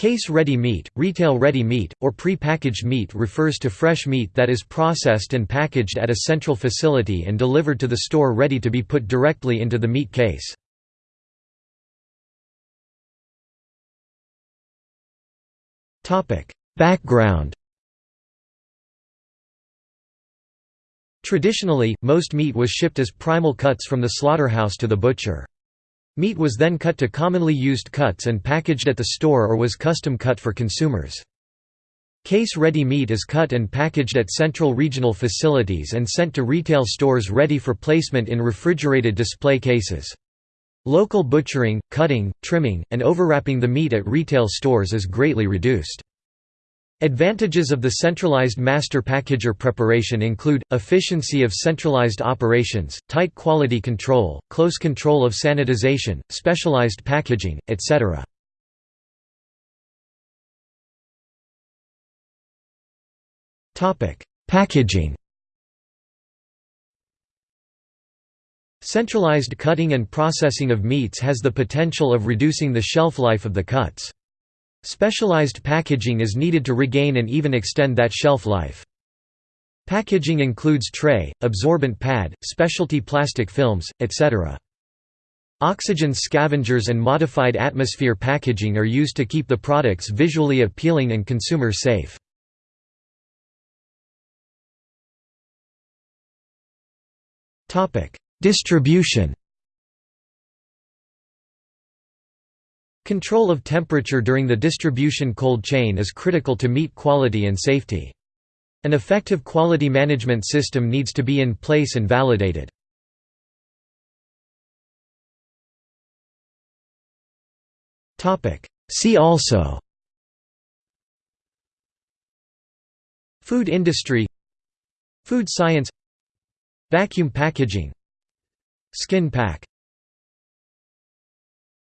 Case-ready meat, retail-ready meat, or pre-packaged meat refers to fresh meat that is processed and packaged at a central facility and delivered to the store ready to be put directly into the meat case. Background Traditionally, most meat was shipped as primal cuts from the slaughterhouse to the butcher. Meat was then cut to commonly used cuts and packaged at the store or was custom cut for consumers. Case-ready meat is cut and packaged at central regional facilities and sent to retail stores ready for placement in refrigerated display cases. Local butchering, cutting, trimming, and overwrapping the meat at retail stores is greatly reduced. Advantages of the centralized master packager preparation include, efficiency of centralized operations, tight quality control, close control of sanitization, specialized packaging, etc. Packaging Centralized cutting and processing of meats has the potential of reducing the shelf life of the cuts. Specialized packaging is needed to regain and even extend that shelf life. Packaging includes tray, absorbent pad, specialty plastic films, etc. Oxygen scavengers and modified atmosphere packaging are used to keep the products visually appealing and consumer safe. Distribution Control of temperature during the distribution cold chain is critical to meat quality and safety. An effective quality management system needs to be in place and validated. See also Food industry Food science Vacuum packaging Skin pack